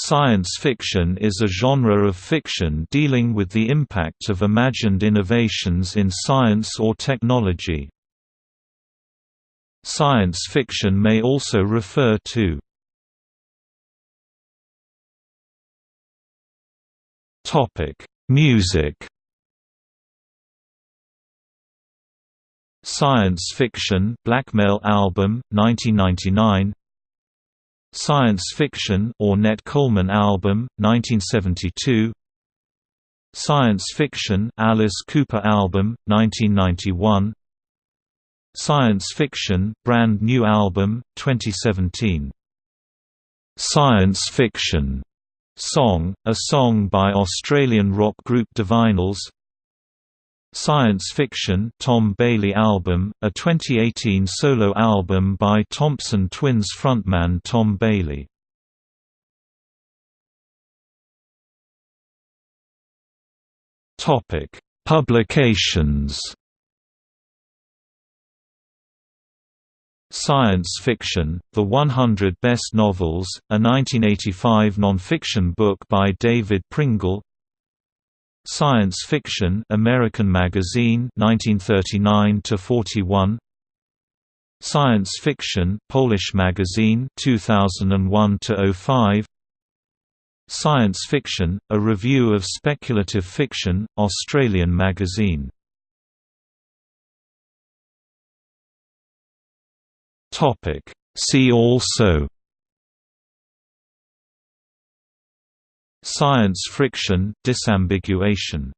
Science fiction is a genre of fiction dealing with the impact of imagined innovations in science or technology. Science fiction may also refer to Music Science Fiction Blackmail album 1999 Science Fiction Ornette Coleman album 1972 Science Fiction Alice Cooper album 1991 Science Fiction Brand New album 2017 Science Fiction. Song, a song by Australian rock group Divinyls Science Fiction Tom Bailey album, a 2018 solo album by Thompson Twins frontman Tom Bailey. Topic: Publications. Science Fiction, The 100 Best Novels, a 1985 nonfiction book by David Pringle Science Fiction American Magazine 1939 to 41 Science Fiction Polish Magazine 2001 to 05 Science Fiction A Review of Speculative Fiction Australian Magazine. Topic. See also Science friction disambiguation